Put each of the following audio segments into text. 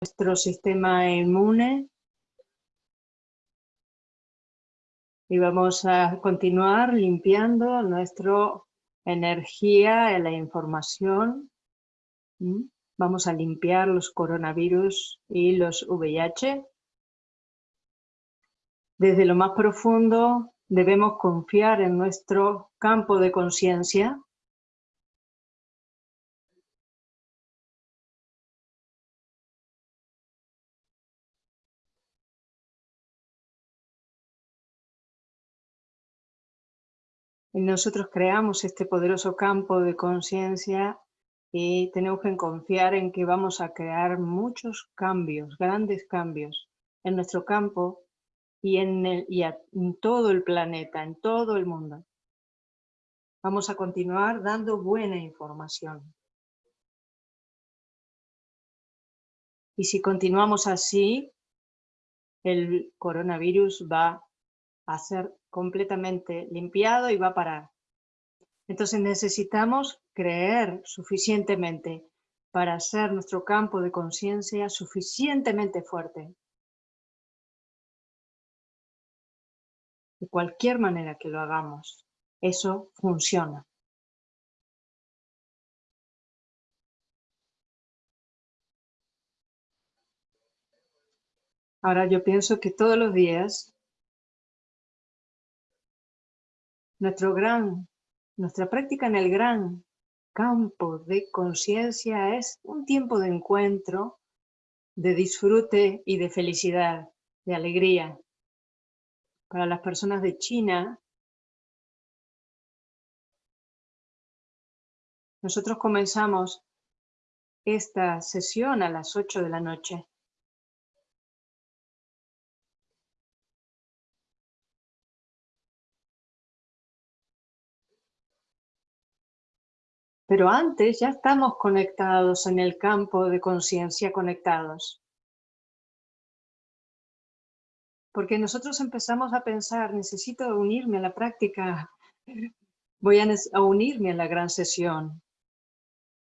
nuestro sistema inmune. Y vamos a continuar limpiando nuestra energía, la información. ¿Mm? Vamos a limpiar los coronavirus y los VIH. Desde lo más profundo debemos confiar en nuestro campo de conciencia nosotros creamos este poderoso campo de conciencia y tenemos que confiar en que vamos a crear muchos cambios, grandes cambios en nuestro campo y en, en todo el planeta, en todo el mundo. Vamos a continuar dando buena información. Y si continuamos así, el coronavirus va a ser completamente limpiado y va a parar. Entonces necesitamos creer suficientemente para hacer nuestro campo de conciencia suficientemente fuerte. De cualquier manera que lo hagamos, eso funciona. Ahora yo pienso que todos los días Nuestro gran, nuestra práctica en el gran campo de conciencia es un tiempo de encuentro, de disfrute y de felicidad, de alegría. Para las personas de China, nosotros comenzamos esta sesión a las 8 de la noche. Pero antes ya estamos conectados en el campo de conciencia conectados. Porque nosotros empezamos a pensar, necesito unirme a la práctica, voy a, unirme a la gran sesión.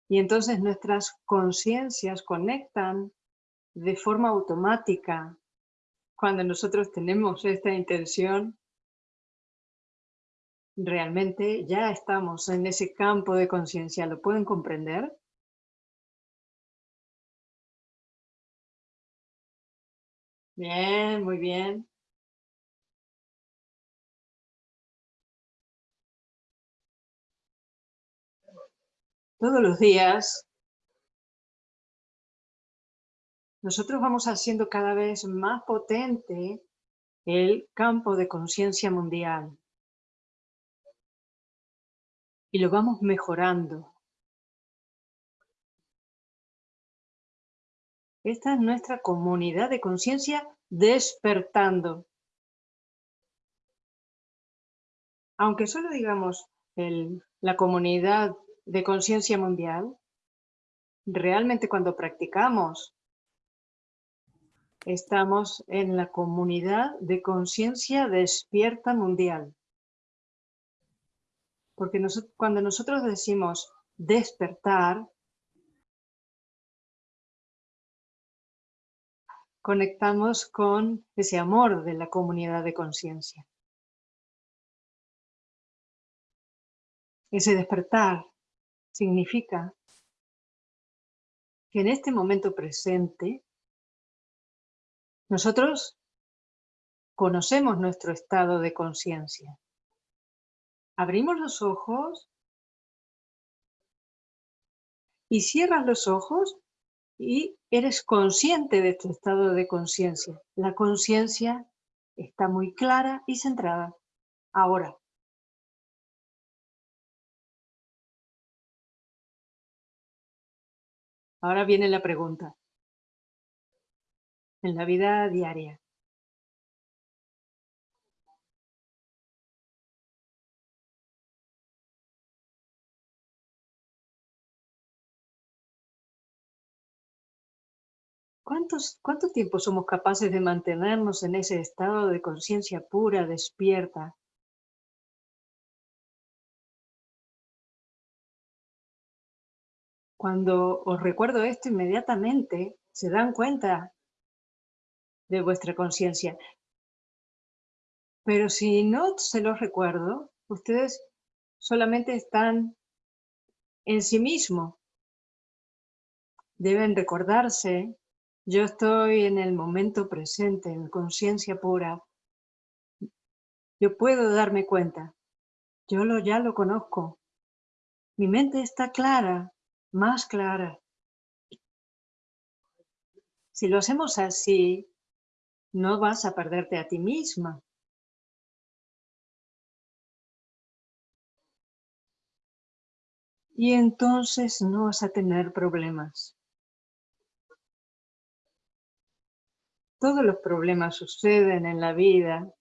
Y entonces nuestras conciencias conectan de forma automática. Cuando nosotros tenemos esta intención, realmente ya estamos en ese campo de conciencia. ¿Lo pueden comprender? Bien, muy bien. Todos los días nosotros vamos haciendo cada vez más potente el campo de conciencia mundial y lo vamos mejorando. Esta es nuestra comunidad de conciencia despertando. Aunque solo digamos la comunidad de conciencia mundial, realmente cuando practicamos estamos en la comunidad de conciencia despierta mundial. Porque cuando nosotros decimos despertar, conectamos con ese amor de la comunidad de conciencia. Ese despertar significa que en este momento presente nosotros conocemos nuestro estado de conciencia abrimos los ojos y cierras los ojos y eres consciente de tu estado de conciencia. La conciencia está muy clara y centrada. Ahora. Ahora viene la pregunta. En la vida diaria, ¿Cuánto tiempo somos capaces de mantenernos en ese estado de conciencia pura, despierta? Cuando os recuerdo esto inmediatamente, se dan cuenta de vuestra conciencia. Pero si no se los recuerdo, ustedes solamente están en sí mismos. Deben recordarse, yo estoy en el momento presente, en conciencia pura. Yo puedo darme cuenta. Yo lo, ya lo conozco. Mi mente está clara, más clara. Si lo hacemos así, no vas a perderte a ti misma. Y entonces no vas a tener problemas. Todos los problemas suceden en la vida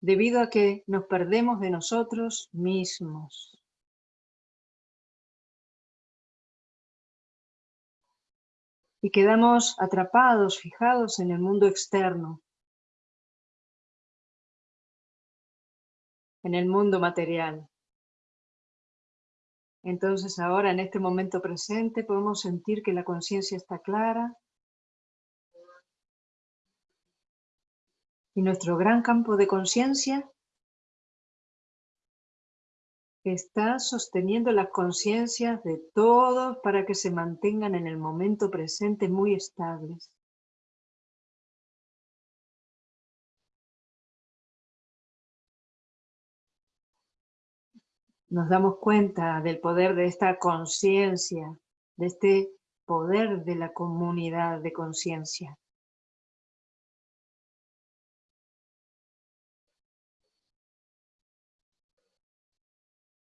debido a que nos perdemos de nosotros mismos. Y quedamos atrapados, fijados en el mundo externo, en el mundo material. Entonces ahora en este momento presente podemos sentir que la conciencia está clara y nuestro gran campo de conciencia está sosteniendo las conciencias de todos para que se mantengan en el momento presente muy estables. nos damos cuenta del poder de esta conciencia, de este poder de la comunidad de conciencia.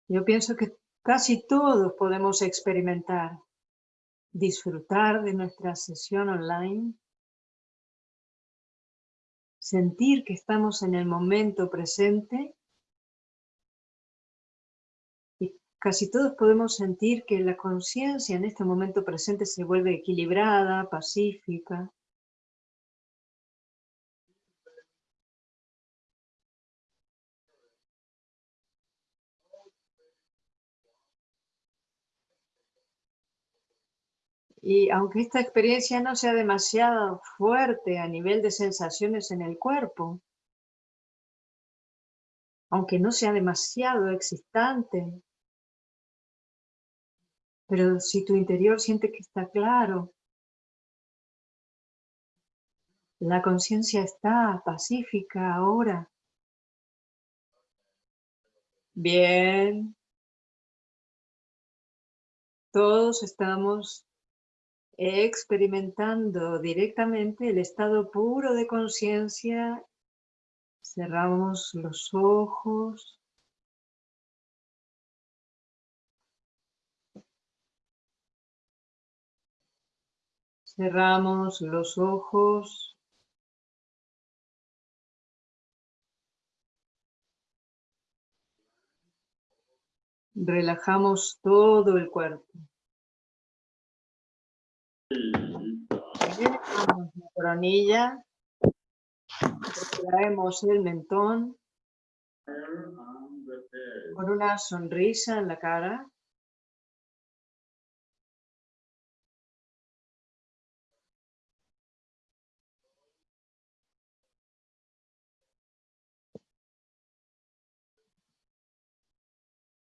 Yo pienso que casi todos podemos experimentar, disfrutar de nuestra sesión online, sentir que estamos en el momento presente Casi todos podemos sentir que la conciencia en este momento presente se vuelve equilibrada, pacífica. Y aunque esta experiencia no sea demasiado fuerte a nivel de sensaciones en el cuerpo, aunque no sea demasiado excitante pero si tu interior siente que está claro, la conciencia está pacífica ahora. Bien. Todos estamos experimentando directamente el estado puro de conciencia. Cerramos los ojos. Cerramos los ojos. Relajamos todo el cuerpo. La coronilla. Traemos el mentón con una sonrisa en la cara.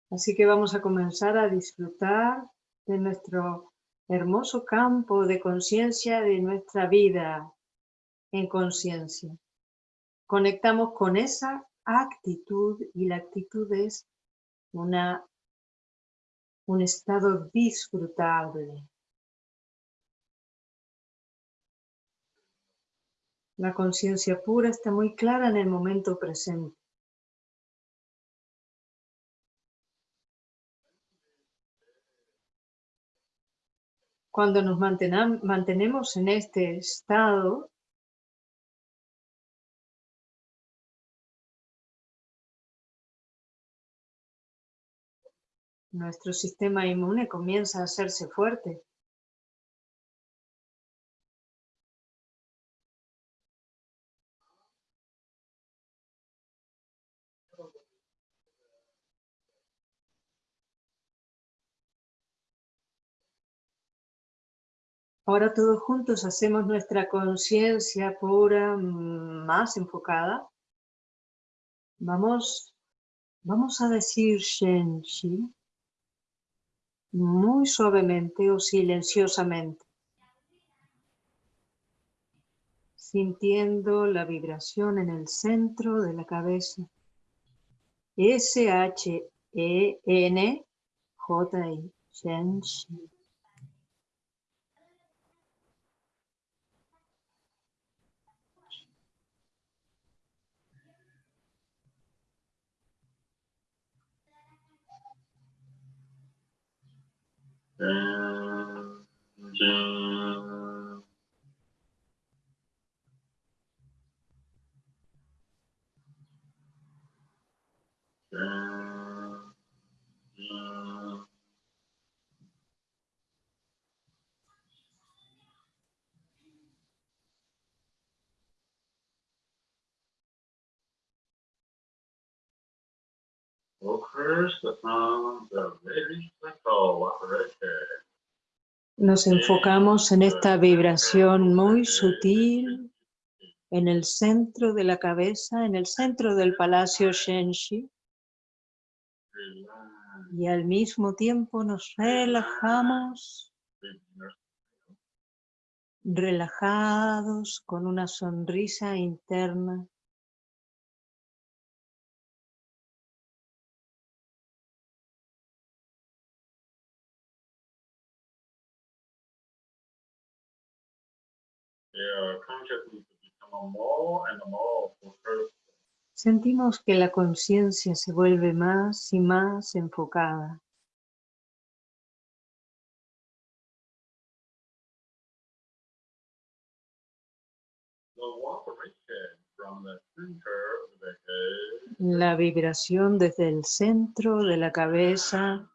Así que vamos a comenzar a disfrutar de nuestro hermoso campo de conciencia de nuestra vida en conciencia. Conectamos con esa actitud y la actitud es una, un estado disfrutable. La conciencia pura está muy clara en el momento presente. Cuando nos mantenemos en este estado, nuestro sistema inmune comienza a hacerse fuerte. Ahora todos juntos hacemos nuestra conciencia pura más enfocada. Vamos, vamos a decir Shenshi muy suavemente o silenciosamente, sintiendo la vibración en el centro de la cabeza. S-H-E-N-J-I, Shenshi. Nos enfocamos en esta vibración muy sutil en el centro de la cabeza, en el centro del palacio Shenshi. Y al mismo tiempo nos relajamos, relajados con una sonrisa interna Sentimos que la conciencia se vuelve más y más enfocada. La vibración desde el centro de la cabeza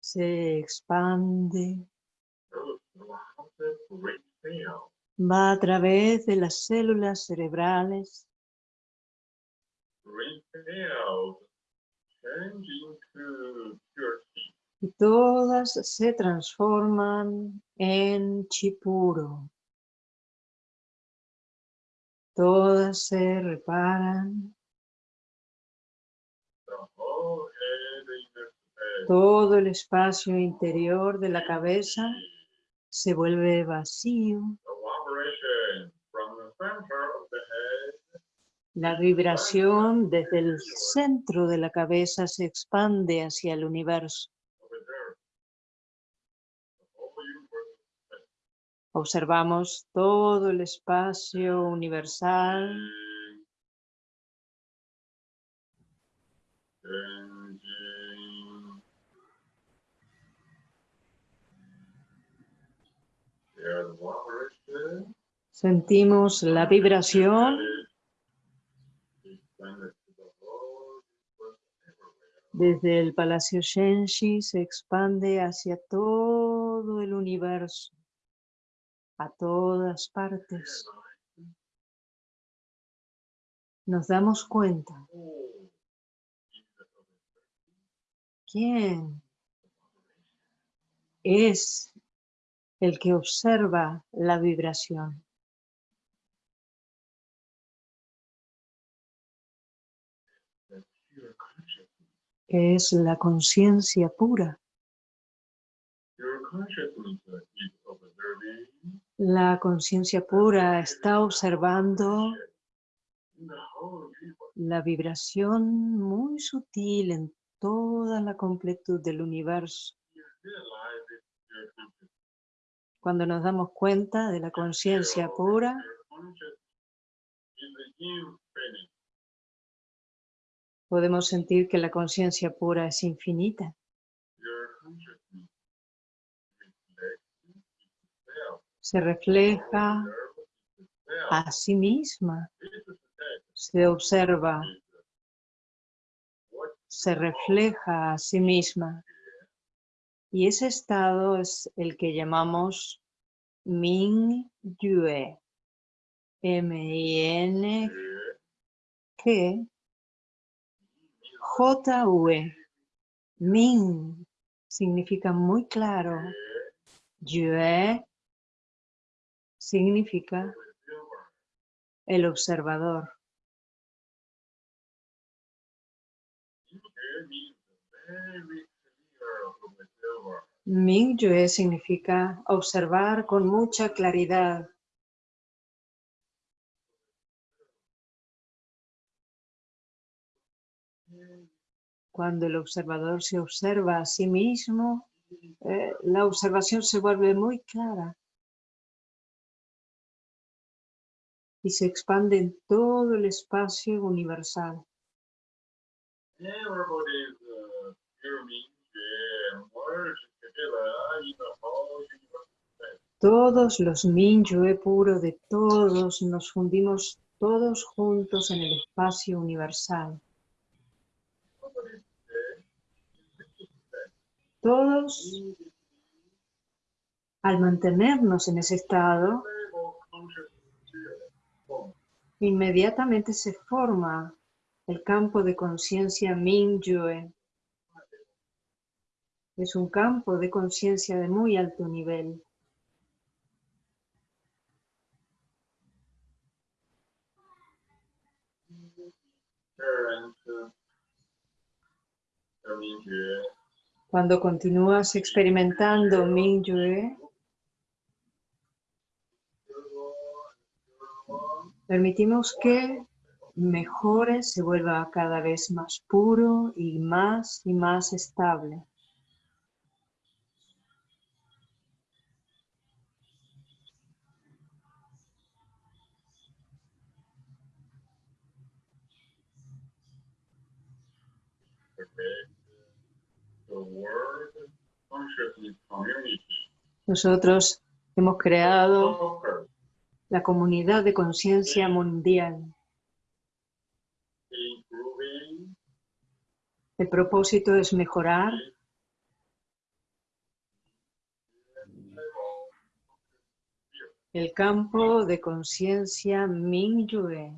se expande Va a través de las células cerebrales. Y todas se transforman en chipuro. Todas se reparan. Todo el espacio interior de la cabeza se vuelve vacío. La vibración desde el centro de la cabeza se expande hacia el universo. Observamos todo el espacio universal. Sentimos la vibración desde el Palacio Shenshi se expande hacia todo el universo, a todas partes. Nos damos cuenta. ¿Quién es el que observa la vibración. es la conciencia pura. La conciencia pura está observando la vibración muy sutil en toda la completud del universo. Cuando nos damos cuenta de la conciencia pura, podemos sentir que la conciencia pura es infinita. Se refleja a sí misma, se observa, se refleja a sí misma. Y ese estado es el que llamamos Ming Yue. M-I-N G J-U-E. Ming significa muy claro, Yue significa el observador. Ming Yue significa observar con mucha claridad. Cuando el observador se observa a sí mismo, eh, la observación se vuelve muy clara y se expande en todo el espacio universal. Todos los Minyue puro de todos nos fundimos todos juntos en el espacio universal. Todos, al mantenernos en ese estado, inmediatamente se forma el campo de conciencia Mingyue. Es un campo de conciencia de muy alto nivel. Cuando continúas experimentando Mingyue, permitimos que mejore, se vuelva cada vez más puro y más y más estable. Nosotros hemos creado la comunidad de conciencia mundial. El propósito es mejorar el campo de conciencia Mingyue.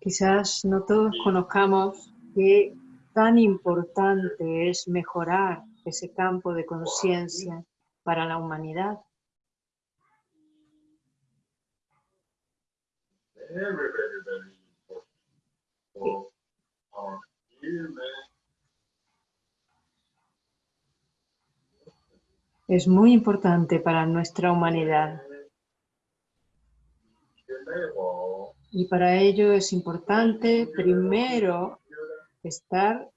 Quizás no todos conozcamos qué tan importante es mejorar ese campo de conciencia para la humanidad. Es muy importante para nuestra humanidad. Y para ello es importante primero estar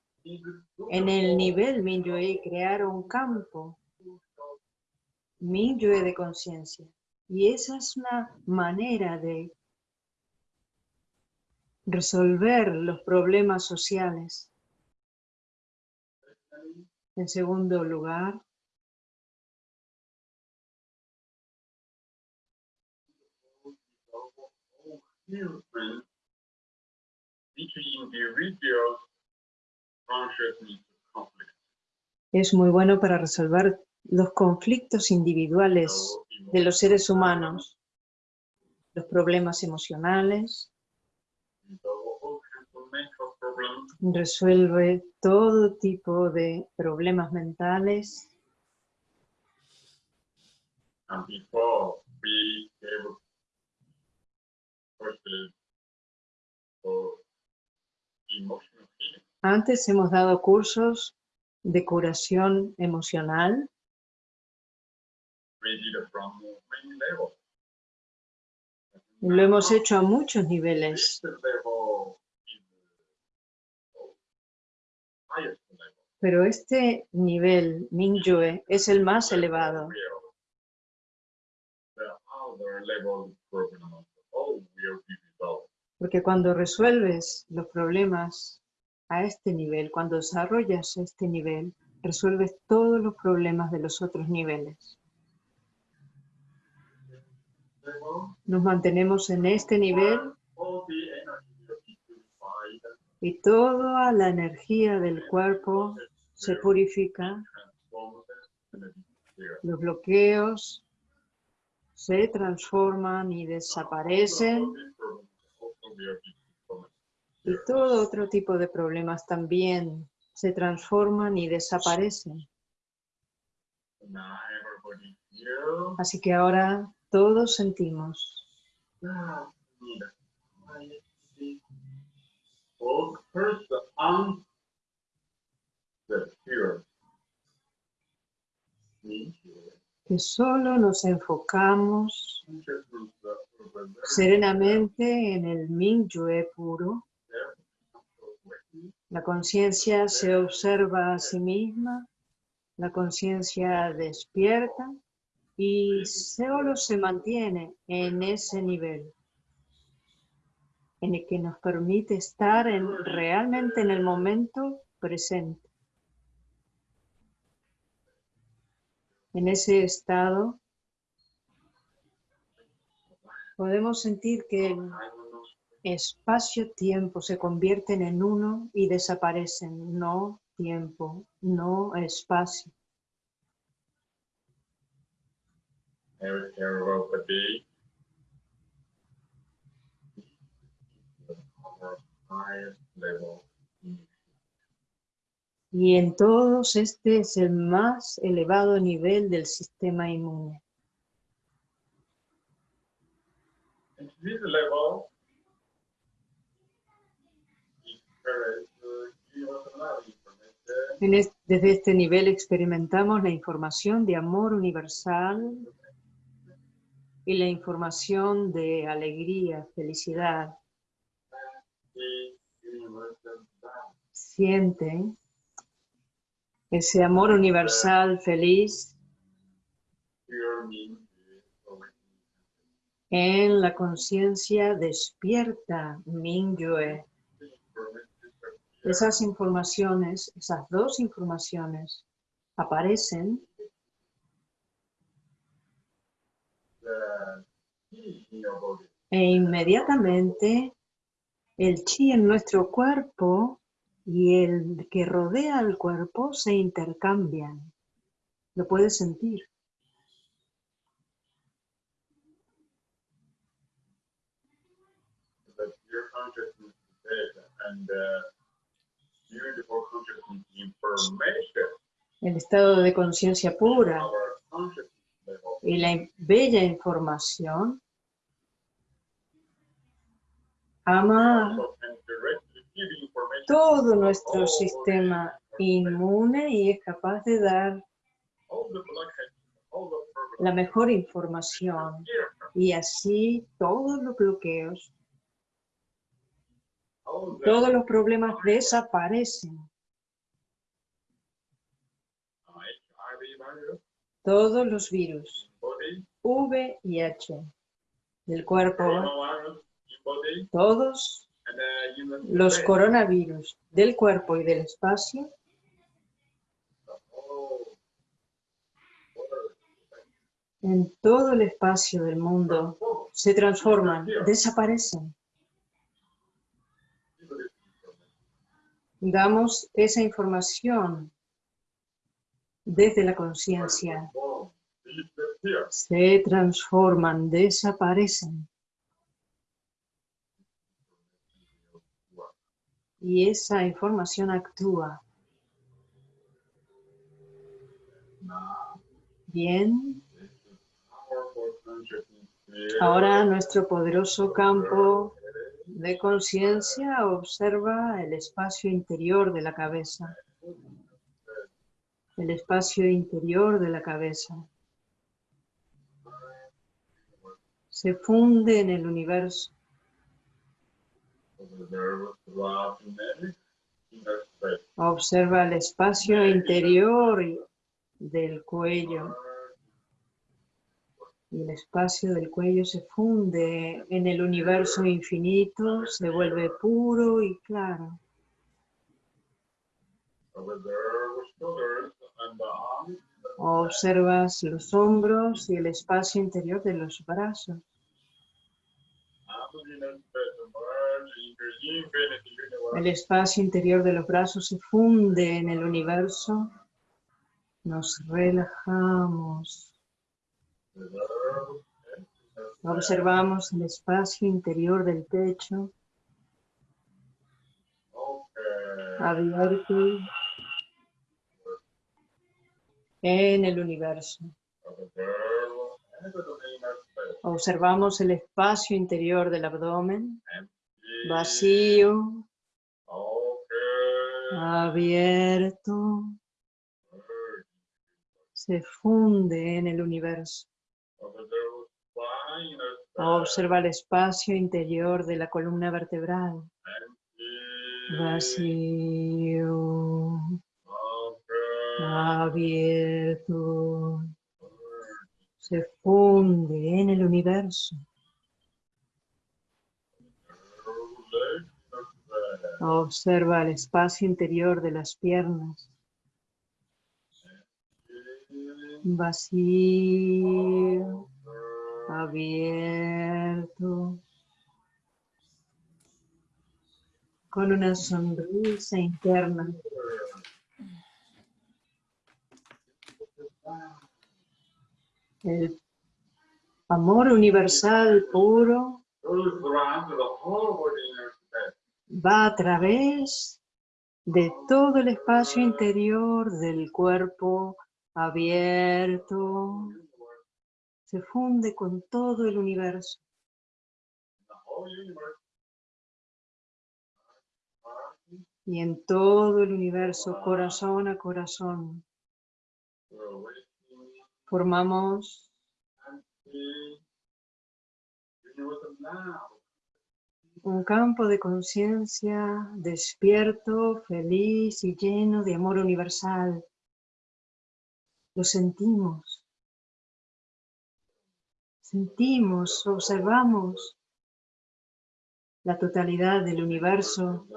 en el nivel Minyue y crear un campo Minyue de conciencia. Y esa es una manera de resolver los problemas sociales. En segundo lugar, Es muy bueno para resolver los conflictos individuales de los seres humanos, los problemas emocionales, resuelve todo tipo de problemas mentales. Antes hemos dado cursos de curación emocional. Lo hemos hecho a muchos niveles. Pero este nivel, Mingyue, es el más elevado. Porque cuando resuelves los problemas a este nivel, cuando desarrollas este nivel, resuelves todos los problemas de los otros niveles. Nos mantenemos en este nivel y toda la energía del cuerpo se purifica, los bloqueos se transforman y desaparecen y todo otro tipo de problemas también se transforman y desaparecen. Así que ahora todos sentimos. Que solo nos enfocamos serenamente en el Mingyue puro. La conciencia se observa a sí misma, la conciencia despierta y solo se mantiene en ese nivel en el que nos permite estar en, realmente en el momento presente. En ese estado podemos sentir que el espacio-tiempo se convierten en uno y desaparecen, no tiempo, no espacio. Y en todos este es el más elevado nivel del sistema inmune. desde este nivel experimentamos la información de amor universal y la información de alegría, felicidad. Siente ese amor universal feliz en la conciencia despierta Mingyue. Esas informaciones, esas dos informaciones aparecen e inmediatamente el chi en nuestro cuerpo y el que rodea al cuerpo se intercambian. Lo puedes sentir. El estado de conciencia pura y la bella información ama todo nuestro sistema inmune y es capaz de dar la mejor información y así todos los bloqueos, todos los problemas desaparecen. Todos los virus, V y H, del cuerpo, todos los coronavirus del cuerpo y del espacio en todo el espacio del mundo se transforman, desaparecen. Damos esa información desde la conciencia. Se transforman, desaparecen. Y esa información actúa. Bien. Ahora nuestro poderoso campo de conciencia observa el espacio interior de la cabeza. El espacio interior de la cabeza. Se funde en el universo. Observa el espacio interior del cuello. Y el espacio del cuello se funde en el universo infinito, se vuelve puro y claro. Observas los hombros y el espacio interior de los brazos. El espacio interior de los brazos se funde en el universo. Nos relajamos. Observamos el espacio interior del techo abierto en el universo. Observamos el espacio interior del abdomen, vacío, abierto, se funde en el universo. Observa el espacio interior de la columna vertebral, vacío, abierto, se funde en el universo. Observa el espacio interior de las piernas. Vacío, abierto, con una sonrisa interna. El amor universal puro va a través de todo el espacio interior del cuerpo abierto, se funde con todo el universo. Y en todo el universo, corazón a corazón, formamos un campo de conciencia despierto, feliz y lleno de amor universal. Lo sentimos. Sentimos, observamos la totalidad del universo,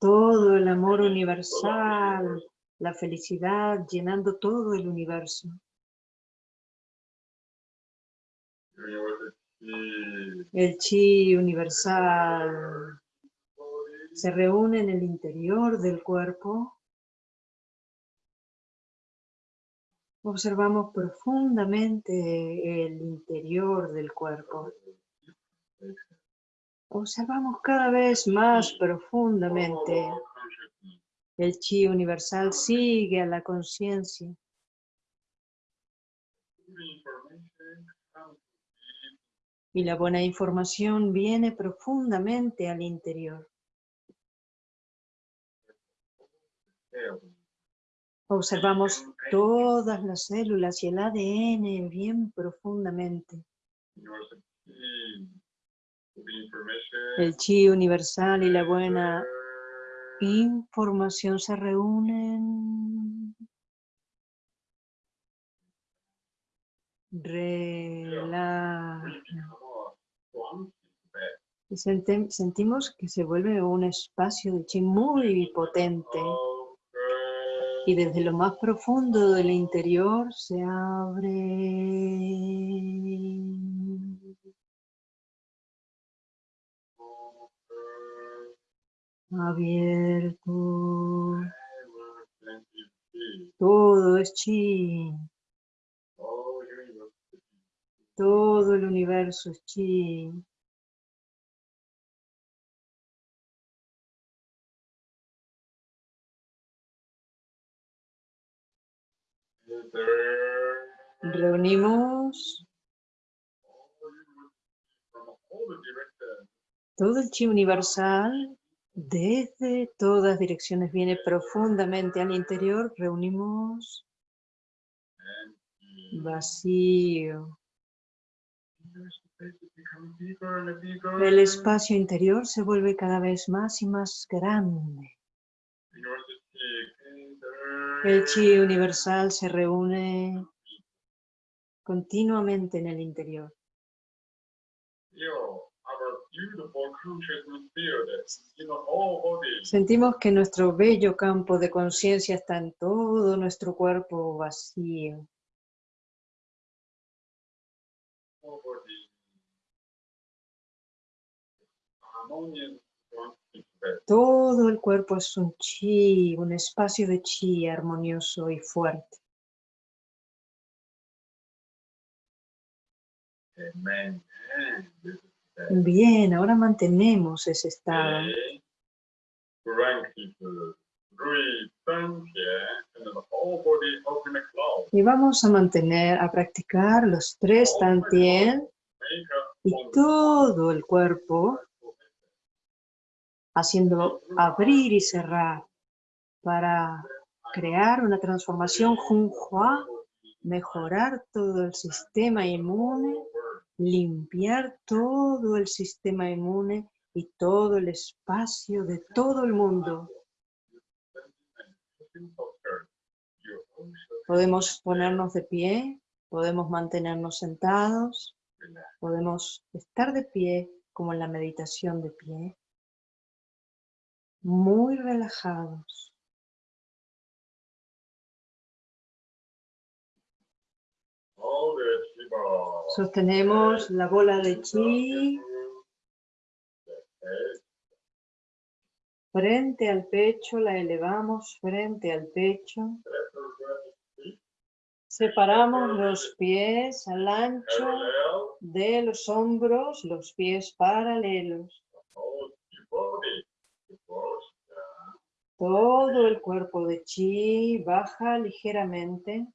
todo el amor universal, la felicidad llenando todo el universo. El chi universal se reúne en el interior del cuerpo. Observamos profundamente el interior del cuerpo. Observamos cada vez más profundamente el chi universal sigue a la conciencia. Y la buena información viene profundamente al interior. Observamos todas las células y el ADN bien profundamente. El chi universal y la buena información se reúnen. Relaja. Sentimos que se vuelve un espacio de chi muy potente. Y desde lo más profundo del interior se abre abierto. Todo es chi. Todo el universo es chi. Reunimos todo el chi universal desde todas direcciones viene profundamente al interior, reunimos vacío. El espacio interior se vuelve cada vez más y más grande. El chi universal se reúne continuamente en el interior. Sentimos que nuestro bello campo de conciencia está en todo nuestro cuerpo vacío. Todo el cuerpo es un chi, un espacio de chi armonioso y fuerte. Amen. Bien, ahora mantenemos ese estado. cloud. Y vamos a mantener, a practicar los tres tantien y todo el cuerpo haciendo abrir y cerrar para crear una transformación Junhua, mejorar todo el sistema inmune, limpiar todo el sistema inmune y todo el espacio de todo el mundo. Podemos ponernos de pie, podemos mantenernos sentados, podemos estar de pie como en la meditación de pie, muy relajados. All. Sostenemos la bola de chi frente al pecho, la elevamos frente al pecho. Separamos los pies al ancho de los hombros, los pies paralelos. Todo el cuerpo de chi baja ligeramente.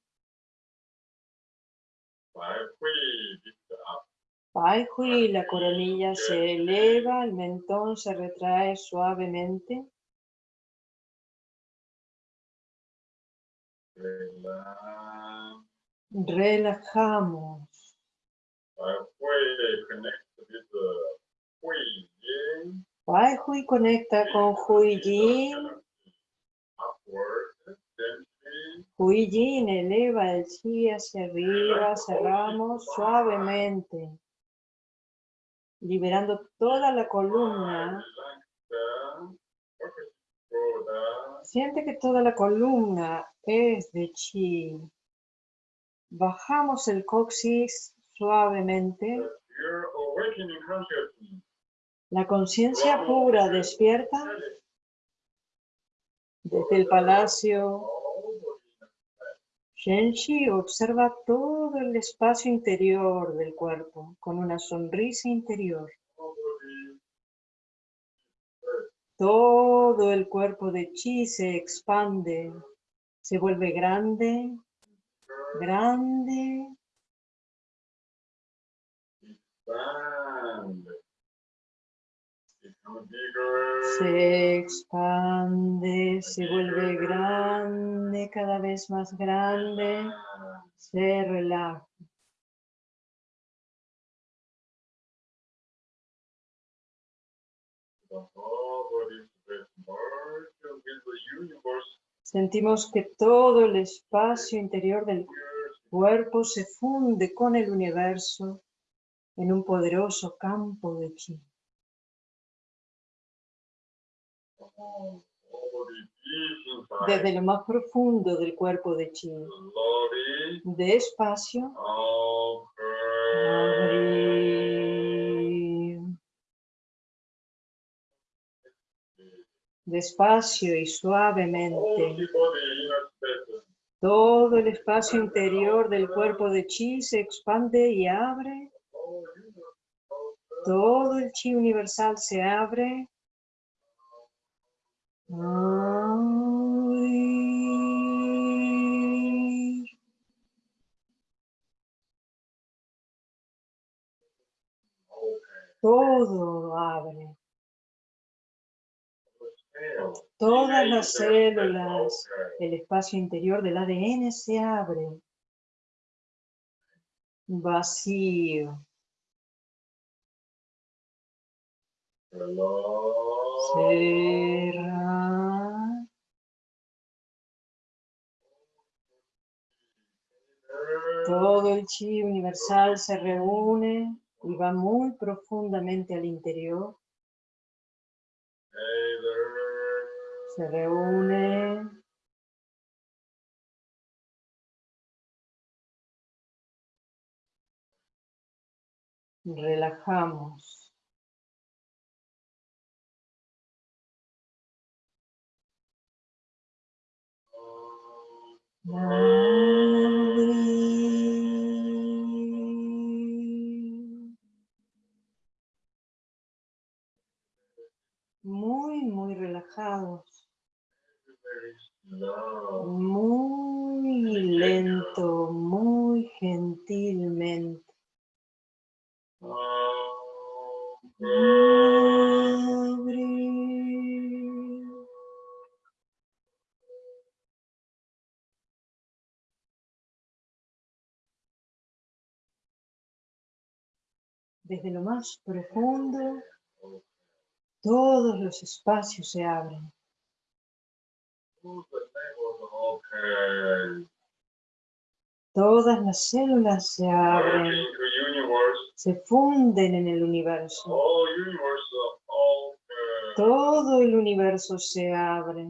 Pai Hui, la coronilla se eleva, el mentón se retrae suavemente. Relajamos. Pai Hui conecta con Hui Yin. Upward, gently. Hui Yin eleva el chi hacia arriba, cerramos suavemente, liberando toda la columna. Siente que toda la columna es de chi. Bajamos el coxis suavemente. La conciencia pura despierta desde el palacio. Shenshi observa todo el espacio interior del cuerpo con una sonrisa interior. Todo el cuerpo de Chi se expande, se vuelve grande, grande, expand. Se expande, se vuelve grande, cada vez más grande, se relaja. Sentimos que todo el espacio interior del cuerpo se funde con el universo en un poderoso campo de chi. Desde lo más profundo del cuerpo de chi, despacio, abrir. Despacio y suavemente, todo el espacio interior del cuerpo de chi se expande y abre. Todo el chi universal se abre. Todo abre. Todas las células, el espacio interior del ADN se abre. Vacío. Todo el chi universal se reúne y va muy profundamente al interior. Se reúne. Relajamos. Muy, muy relajados. Muy lento, muy gentilmente. Desde lo más profundo, todos los espacios se abren. Todas las células se abren, se funden en el universo. Todo el universo se. Abre.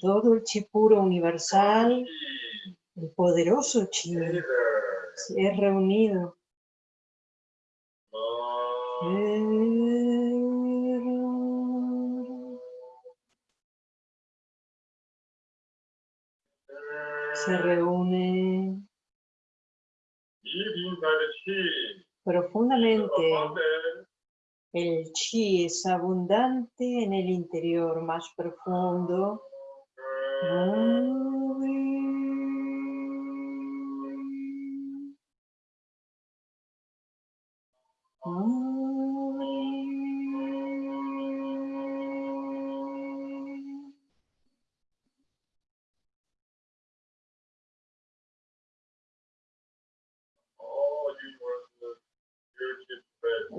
Todo el chi puro universal, el poderoso chi, es reunido. Se reúne profundamente. El chi es abundante en el interior más profundo. All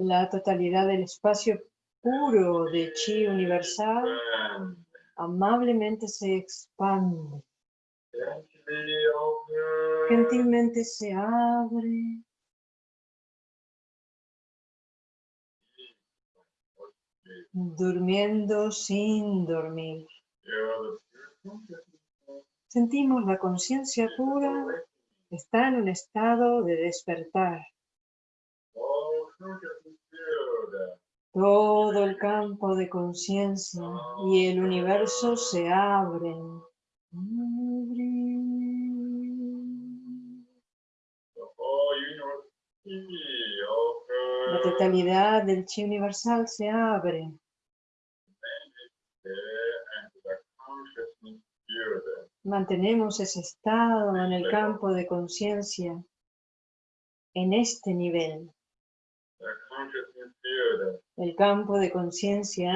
La totalidad del espacio puro de chi universal amablemente se expande. Gentilmente se abre. Durmiendo sin dormir. Sentimos la conciencia pura está en un estado de despertar. Todo el campo de conciencia y el universo se abren. La totalidad del chi universal se abre. Mantenemos ese estado en el campo de conciencia, en este nivel. El campo de conciencia.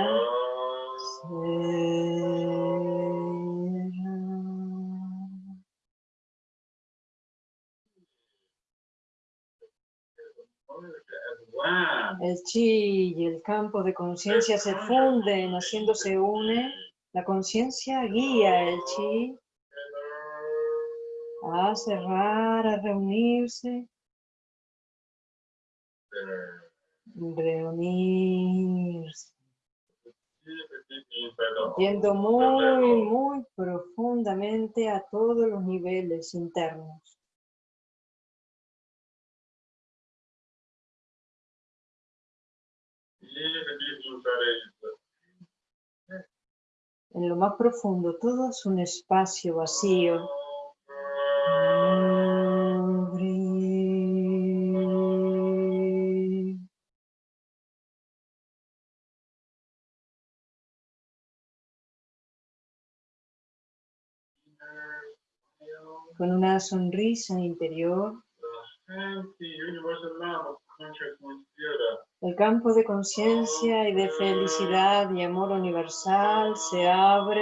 El chi y el campo de conciencia se funden, haciéndose une. La conciencia guía el chi a cerrar, a reunirse, reunirse, yendo muy, muy profundamente a todos los niveles internos. En lo más profundo, todo es un espacio vacío. Con una sonrisa interior, el campo de conciencia y de felicidad y amor universal se abre.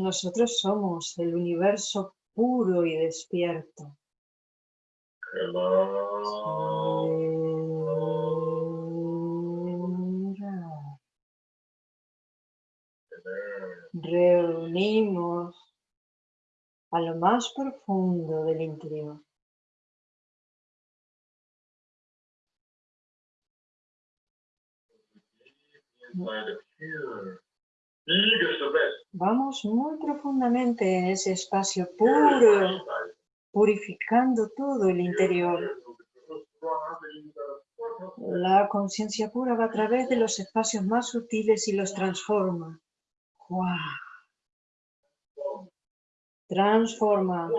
Nosotros somos el universo puro y despierto. Reunimos a lo más profundo del interior. Vamos muy profundamente en ese espacio puro, purificando todo el interior. La conciencia pura va a través de los espacios más sutiles y los transforma. Transforma.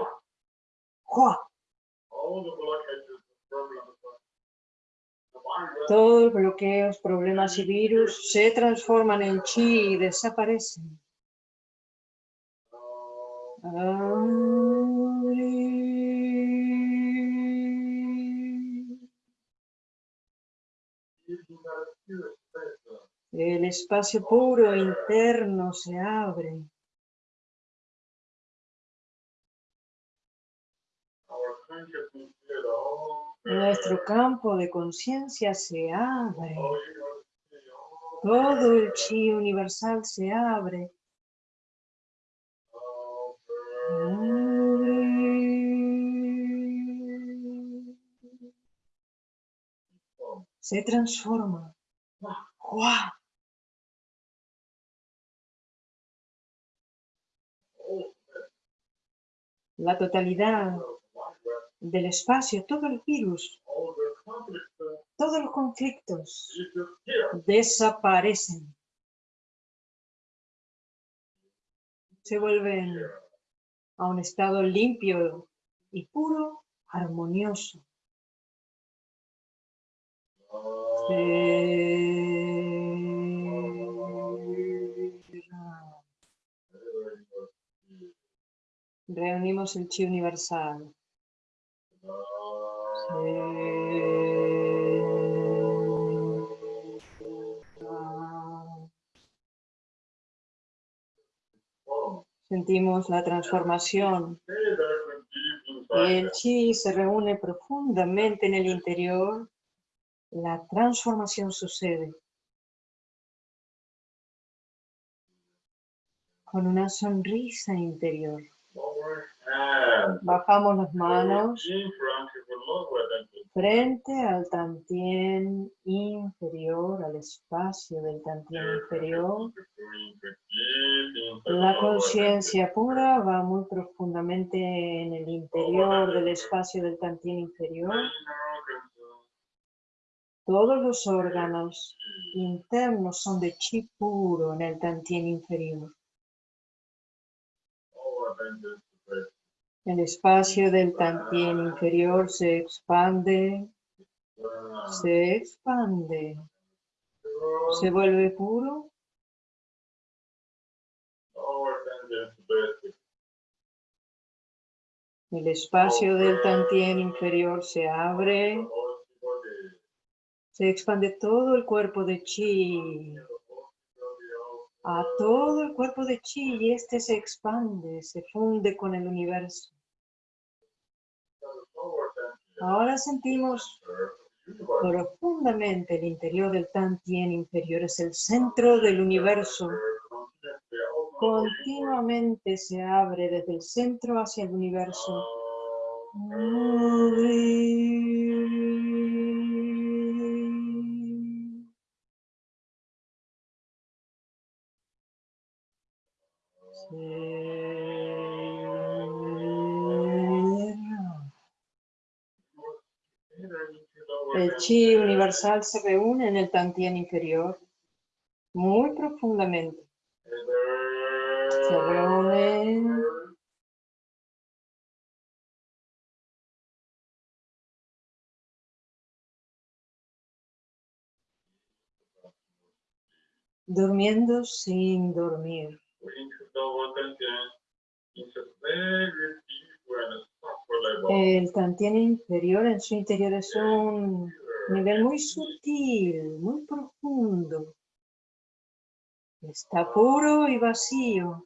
Todos bloqueos, problemas y virus se transforman en chi y desaparecen. El espacio puro interno se abre. Nuestro campo de conciencia se abre. Todo el chi universal se abre. Se transforma. La totalidad del espacio, todo el virus, todos los conflictos desaparecen. Se vuelven a un estado limpio y puro, armonioso. Reunimos el chi universal. Sentimos la transformación. El chi se reúne profundamente en el interior. La transformación sucede. Con una sonrisa interior. Bajamos las manos frente al tantien inferior, al espacio del tantien inferior. La conciencia pura va muy profundamente en el interior del espacio del tantien inferior. Todos los órganos internos son de chi puro en el tantien inferior. El espacio del tantien inferior se expande, se expande, se vuelve puro. El espacio del tantien inferior se abre, se expande todo el cuerpo de chi, a todo el cuerpo de chi y este se expande, se funde con el universo. Ahora sentimos profundamente el interior del Tantien inferior, es el centro del universo. Continuamente se abre desde el centro hacia el universo. El chi universal se reúne en el tantien inferior muy profundamente. Se reúne durmiendo sin dormir. El tantien inferior en su interior es un nivel muy sutil, muy profundo. Está puro y vacío.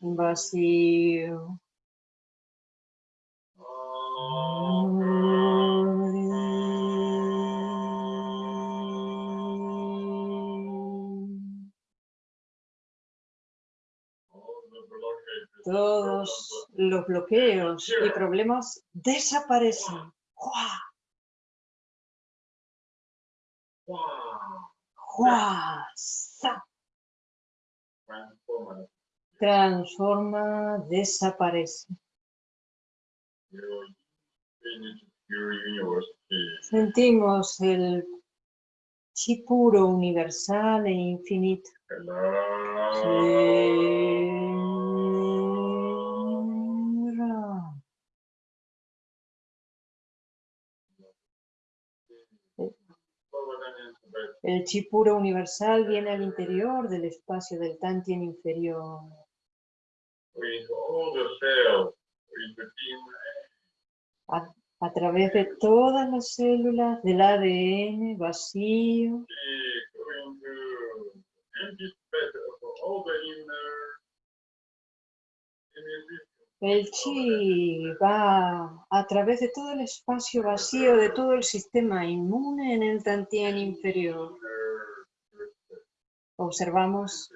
Vacío. Todos los bloqueos y problemas desaparecen. Transforma, desaparece. Sentimos el chi puro, universal e infinito. El chi puro universal viene al interior del espacio del Tantien inferior. A, a, través de todas las células del ADN vacío. El chi va a través de todo el espacio vacío de todo el sistema inmune en el tantien inferior. Observamos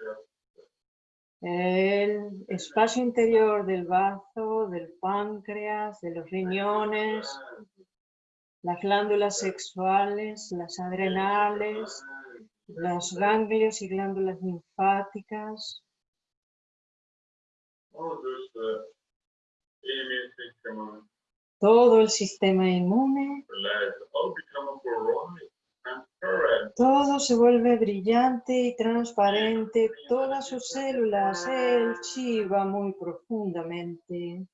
el espacio interior del bazo, del páncreas, de los riñones, las glándulas sexuales, las adrenales, los ganglios y glándulas linfáticas. Todo el sistema inmune. Todo se vuelve brillante y transparente. Todas sus células, el chi va muy profundamente.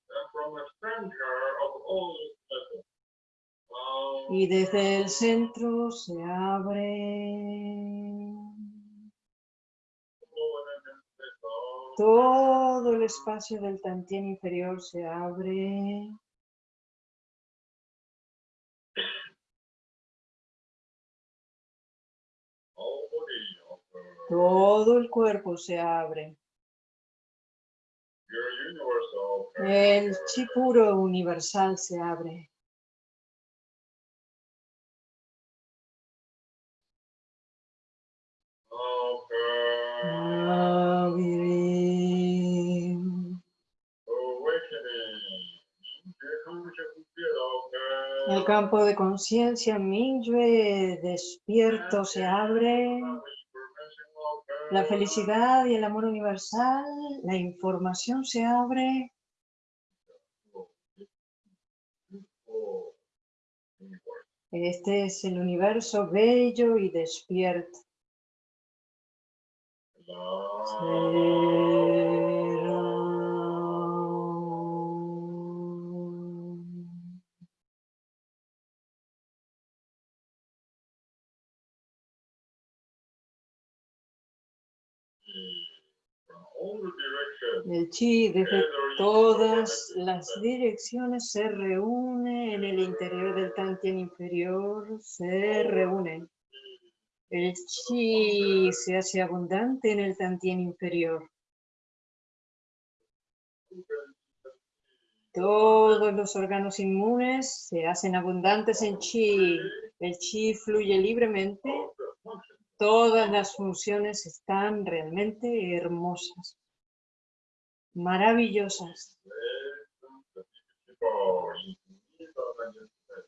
Y desde el centro se abre Todo el espacio del tantien inferior se abre. Todo el cuerpo se abre. El chi puro universal se abre. El campo de conciencia Mingyue despierto se abre. La felicidad y el amor universal, la información se abre. Este es el universo bello y despierto. El chi desde todas las direcciones se reúne en el interior del tantien inferior, se reúne. El chi se hace abundante en el tantien inferior. Todos los órganos inmunes se hacen abundantes en chi. El chi fluye libremente. Todas las funciones están realmente hermosas maravillosas.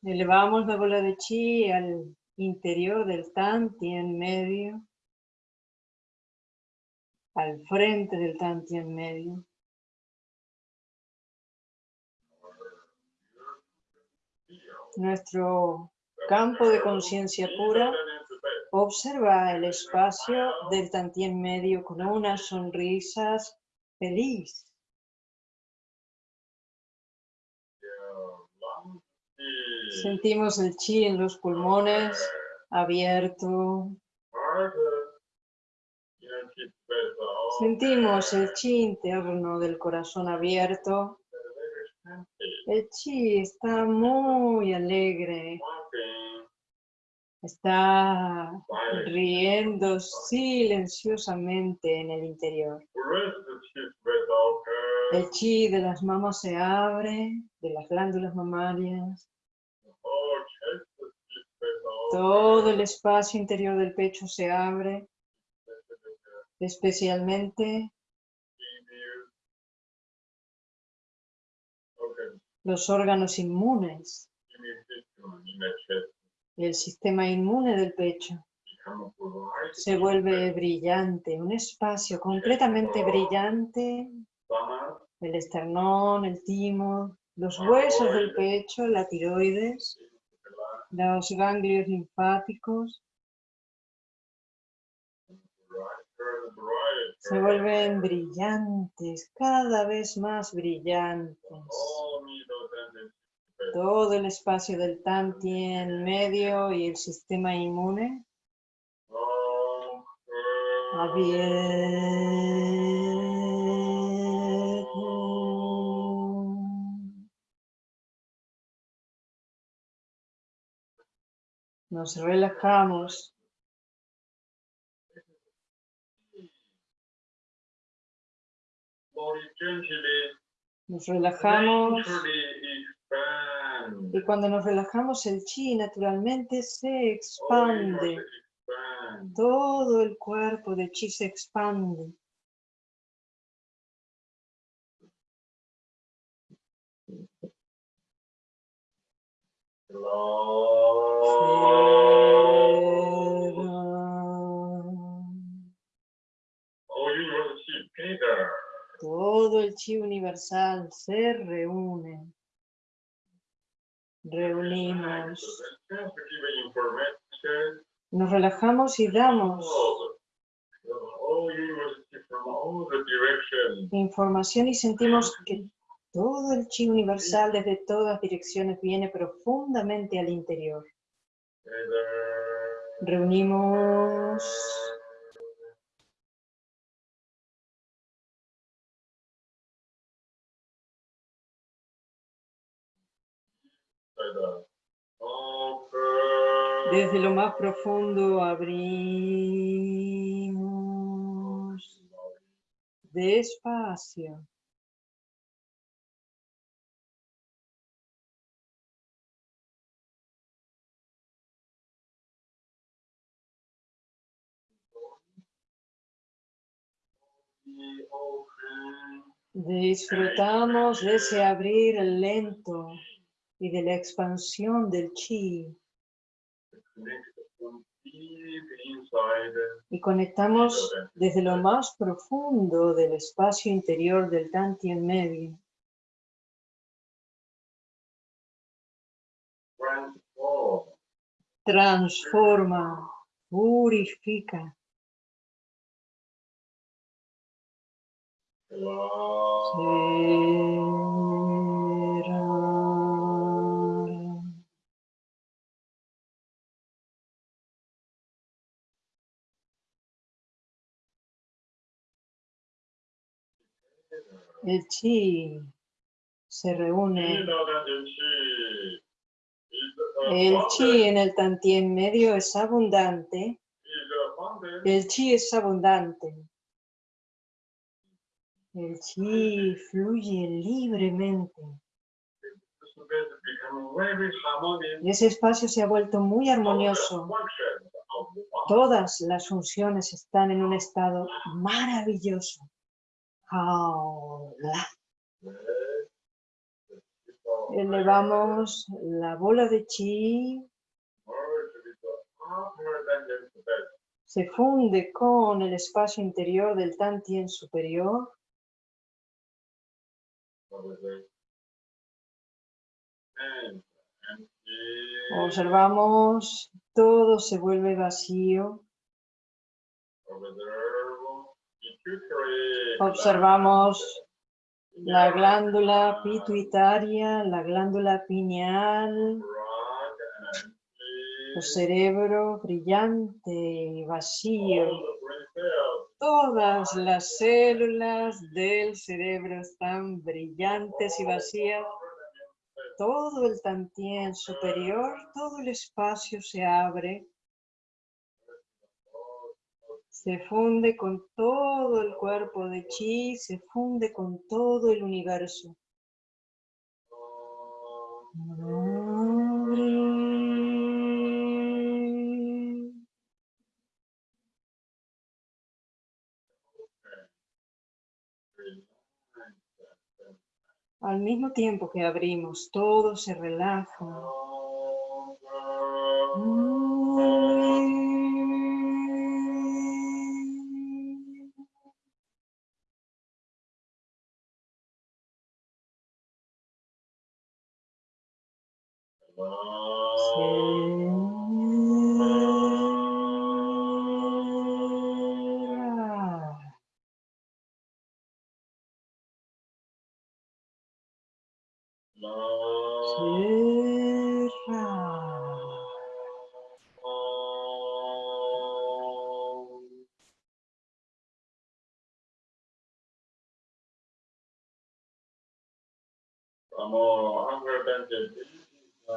Elevamos la bola de chi al interior del tanti en medio, al frente del tanti en medio. Nuestro campo de conciencia pura observa el espacio del en medio con unas sonrisas feliz. Sentimos el chi en los pulmones abierto. Sentimos el chi interno del corazón abierto. El chi está muy alegre, está riendo silenciosamente en el interior. El chi de las mamas se abre, de las glándulas mamarias. Todo el espacio interior del pecho se abre, especialmente los órganos inmunes, el sistema inmune del pecho. Se vuelve brillante, un espacio completamente brillante. El esternón, el timo, los huesos del pecho, la tiroides, los ganglios linfáticos se vuelven brillantes, cada vez más brillantes. Todo el espacio del tantien medio y el sistema inmune abierto. Nos relajamos. Nos relajamos y cuando nos relajamos el chi naturalmente se expande. expand. Todo el cuerpo de chi se expande. Todo el chi universal se reúne. Reunimos. Nos relajamos y damos información y sentimos que todo el chi universal desde todas direcciones viene profundamente al interior. Reunimos. Desde lo más profundo abrimos. Despacio. Disfrutamos de ese abrir lento y de la expansión del chi y conectamos desde lo más profundo del espacio interior del Tantien medio. Transform. Transforma, purifica. El chi se reúne. El chi en el tantien medio es abundante. El chi es abundante. El chi fluye libremente. Ese espacio se ha vuelto muy armonioso. Todas las funciones están en un estado maravilloso. Elevamos la bola de chi, se funde con el espacio interior del Tantien superior. Observamos, todo se vuelve vacío. Observamos la glándula pituitaria, la glándula pineal, el cerebro brillante y vacío. Todas las células del cerebro están brillantes y vacías. todo el tantien superior, todo el espacio se abre, se funde con todo el cuerpo de chi, se funde con todo el universo. Al mismo tiempo que abrimos, todo se relaja.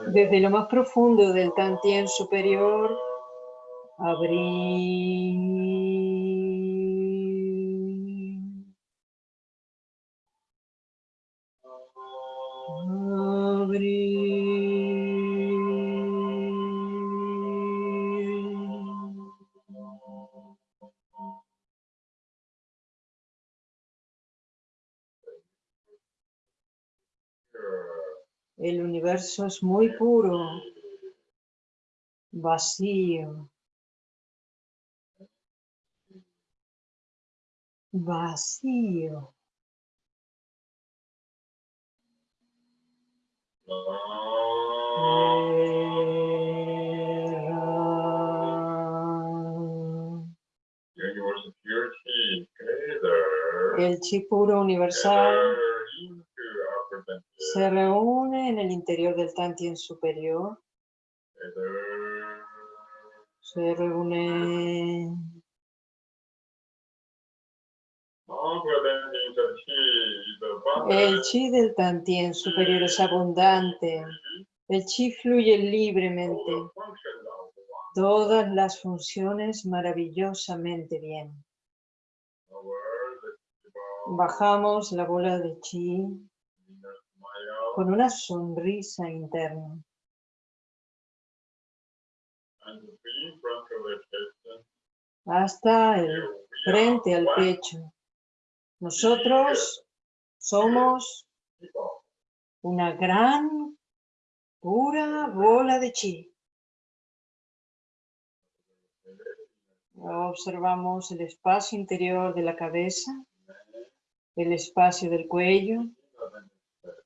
Desde lo más profundo del Tantien superior, abrir. Universo es muy puro, vacío, vacío. El chi puro universal se reúne en el interior del Tantien superior. Se reúne el chi del Tantien superior es abundante. El chi fluye libremente. Todas las funciones maravillosamente bien. Bajamos la bola de chi con una sonrisa interna. Hasta el frente al pecho. Nosotros somos una gran, pura bola de chi. Observamos el espacio interior de la cabeza, el espacio del cuello,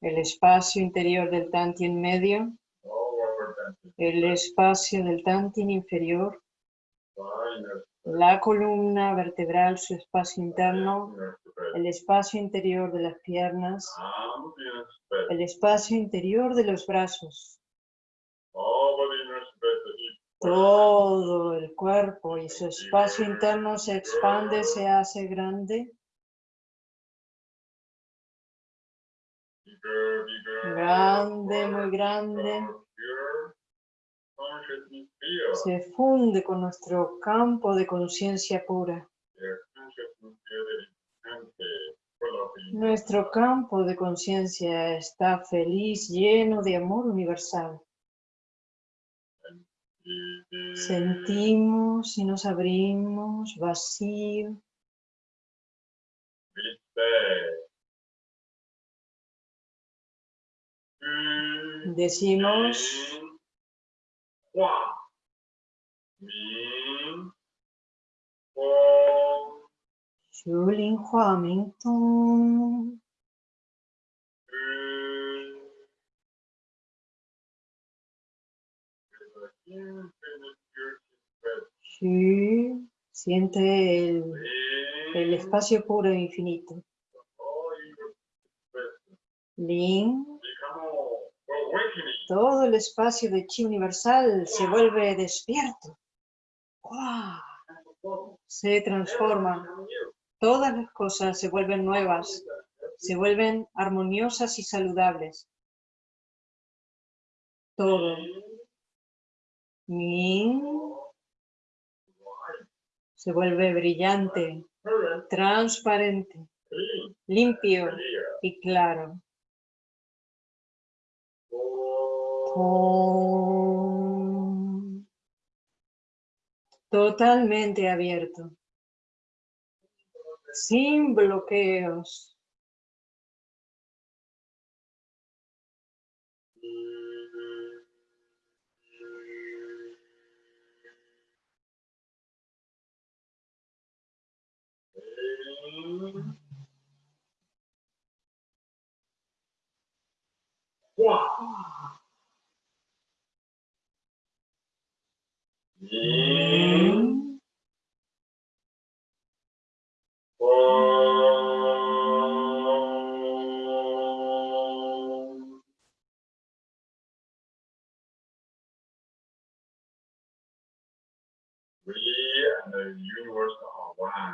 el espacio interior del tantien medio, el espacio del tantien inferior, la columna vertebral, su espacio interno, el espacio interior de las piernas, el espacio interior de los brazos, todo el cuerpo y su espacio interno se expande, se hace grande, grande, muy grande, se funde con nuestro campo de conciencia pura. Nuestro campo de conciencia está feliz, lleno de amor universal. Sentimos y nos abrimos vacío. Decimos Shulin Hua Ming Tong. Shu siente el, el espacio puro e infinito. Lin todo el espacio de chi universal se vuelve despierto. Se transforma. Todas las cosas se vuelven nuevas, se vuelven armoniosas y saludables. todo. Min se vuelve brillante, transparente, limpio y claro. Totalmente abierto, sin bloqueos Om. We and the universe are one.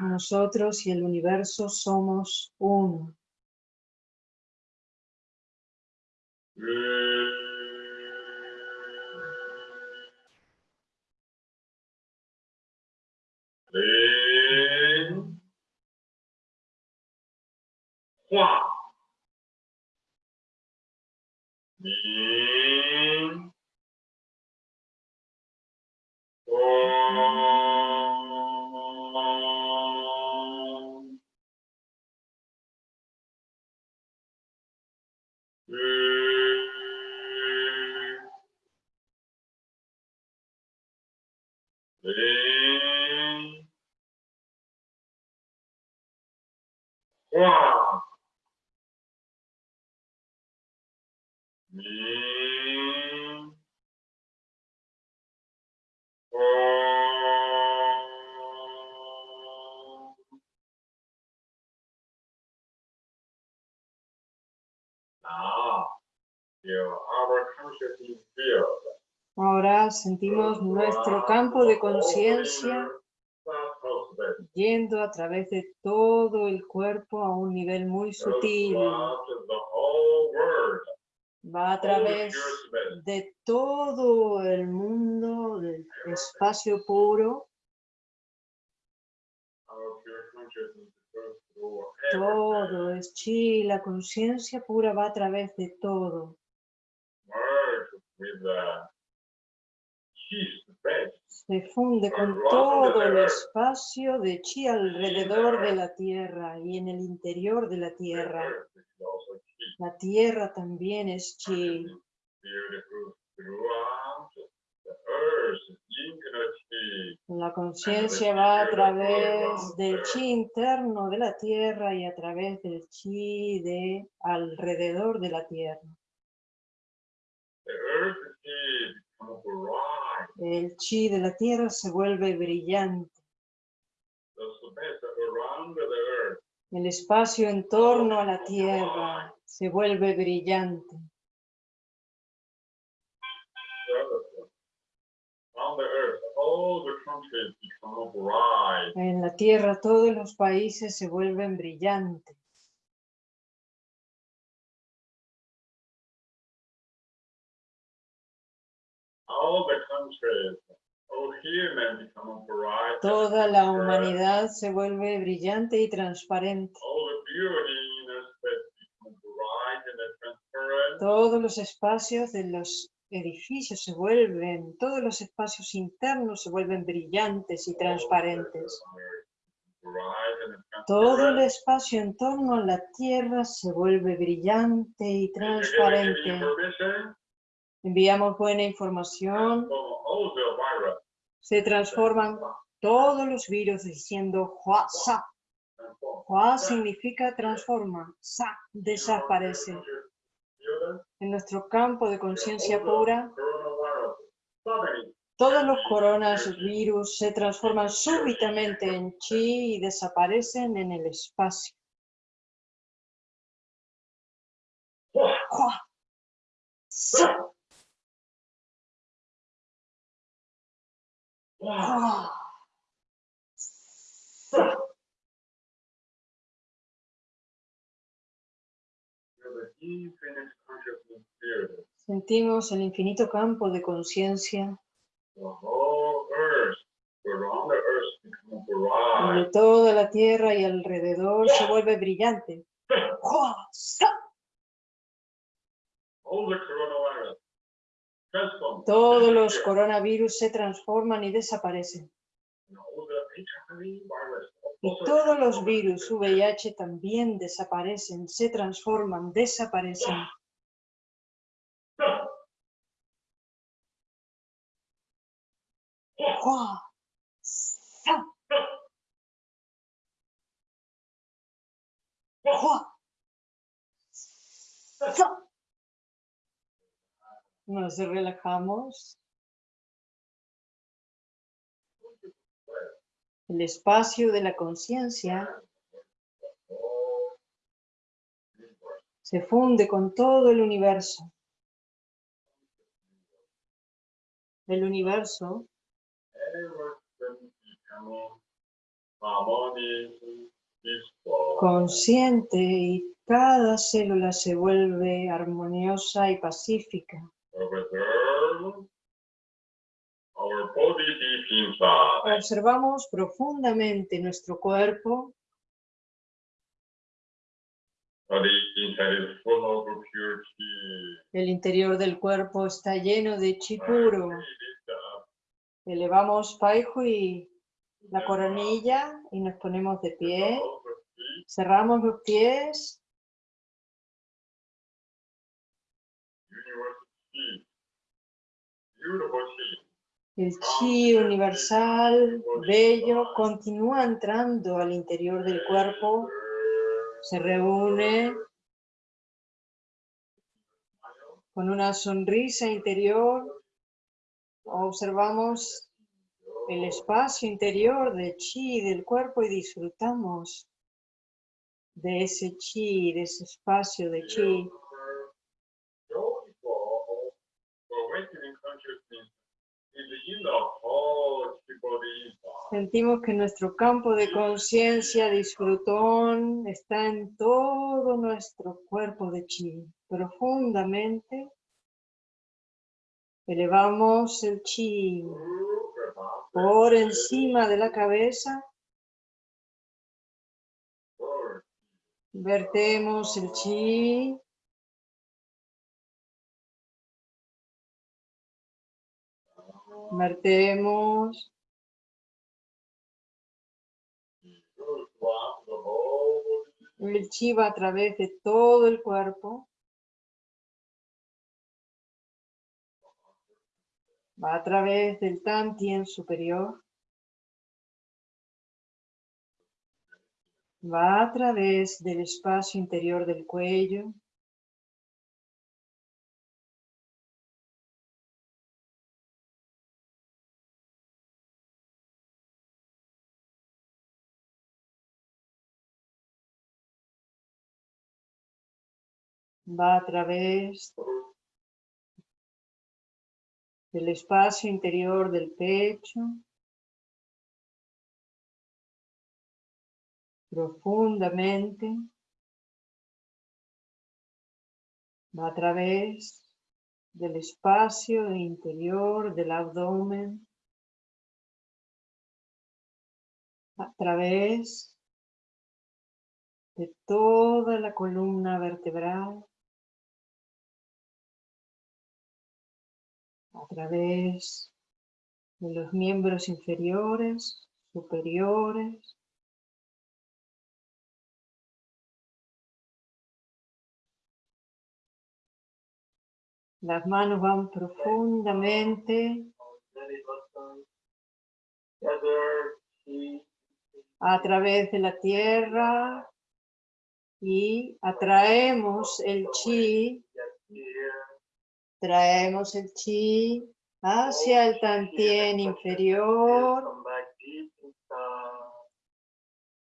Nosotros y el universo somos uno. Lin. Hua. Min. Om. Lin. Ahora sentimos nuestro campo de conciencia yendo a través de todo el cuerpo a un nivel muy sutil. Va a través de todo el mundo, del espacio puro, todo es chi, la conciencia pura va a través de todo. Se funde con todo el espacio de chi alrededor de la tierra y en el interior de la tierra. La tierra también es chi. La conciencia va a través del chi interno de la tierra y a través del chi de alrededor de la tierra. El chi de la tierra se vuelve brillante. El espacio en torno a la tierra se vuelve brillante. En la tierra todos los países se vuelven brillantes. Toda la humanidad se vuelve brillante y transparente. Todos los espacios de los edificios se vuelven, todos los espacios internos se vuelven brillantes y transparentes. Todo el espacio en torno a la tierra se vuelve brillante y transparente. Enviamos buena información, se transforman todos los virus diciendo Hua Sa. Hua significa transforma, Sa desaparece. En nuestro campo de conciencia pura, todos los coronavirus se transforman súbitamente en chi y desaparecen en el espacio. Hua Sa. Sentimos el infinito campo de conciencia. Donde toda la tierra y alrededor se vuelve brillante. Todos los coronavirus se transforman y desaparecen. Y todos los virus VIH también desaparecen, se transforman, desaparecen. ¡Hua! ¡Sa! ¡Hua! ¡Sa! Nos relajamos. El espacio de la conciencia se funde con todo el universo. El universo consciente y cada célula se vuelve armoniosa y pacífica. Observamos profundamente nuestro cuerpo. El interior del cuerpo está lleno de chi And puro. Elevamos Paihui, la coronilla y nos ponemos de pie. Cerramos los pies. universal chi. Beautiful chi. El chi universal, bello, continúa entrando al interior del cuerpo. Se reúne con una sonrisa interior. Observamos el espacio interior del chi del cuerpo y disfrutamos de ese chi, de ese espacio de chi. Joyful awakening consciousness is in the whole chi body inside. Sentimos que nuestro campo de conciencia disfrutón está en todo nuestro cuerpo de chi. Profundamente elevamos el chi por encima de la cabeza. Vertemos el chi. Vertemos el chi va a través de todo el cuerpo. Va a través del tantien superior. Va a través del espacio interior del cuello. Va a través del espacio interior del pecho. Profundamente. Va a través del espacio interior del abdomen. A través de toda la columna vertebral. A través de los miembros inferiores, superiores. Las manos van profundamente a través de la tierra y atraemos el chi Traemos el chi hacia el tantien inferior.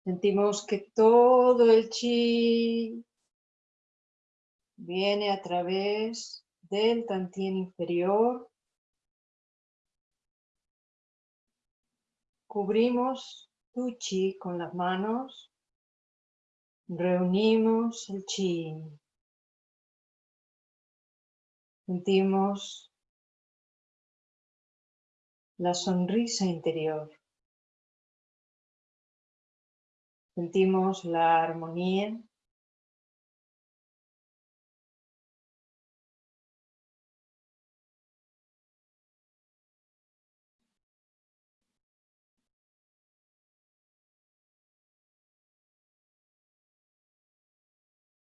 Sentimos que todo el chi viene a través del tantien inferior. Cubrimos tu chi con las manos. Reunimos el chi. Sentimos la sonrisa interior. Sentimos la armonía.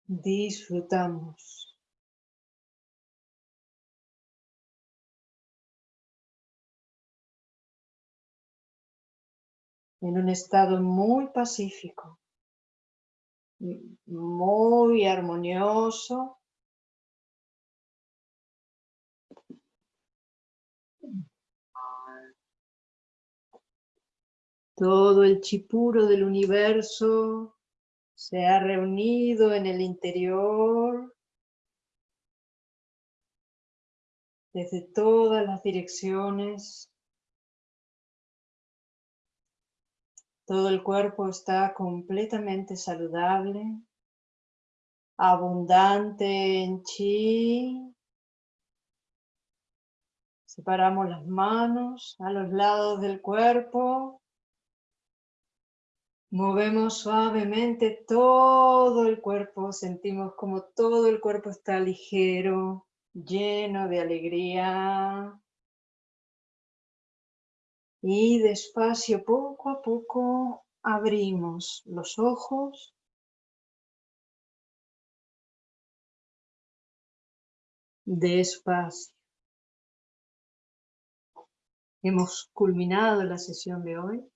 Disfrutamos. En un estado muy pacífico, muy armonioso. Todo el chipuro del universo se ha reunido en el interior desde todas las direcciones Todo el cuerpo está completamente saludable, abundante en chi. Separamos las manos a los lados del cuerpo. Movemos suavemente todo el cuerpo, sentimos como todo el cuerpo está ligero, lleno de alegría. Y despacio, poco a poco, abrimos los ojos. Despacio. Hemos culminado la sesión de hoy.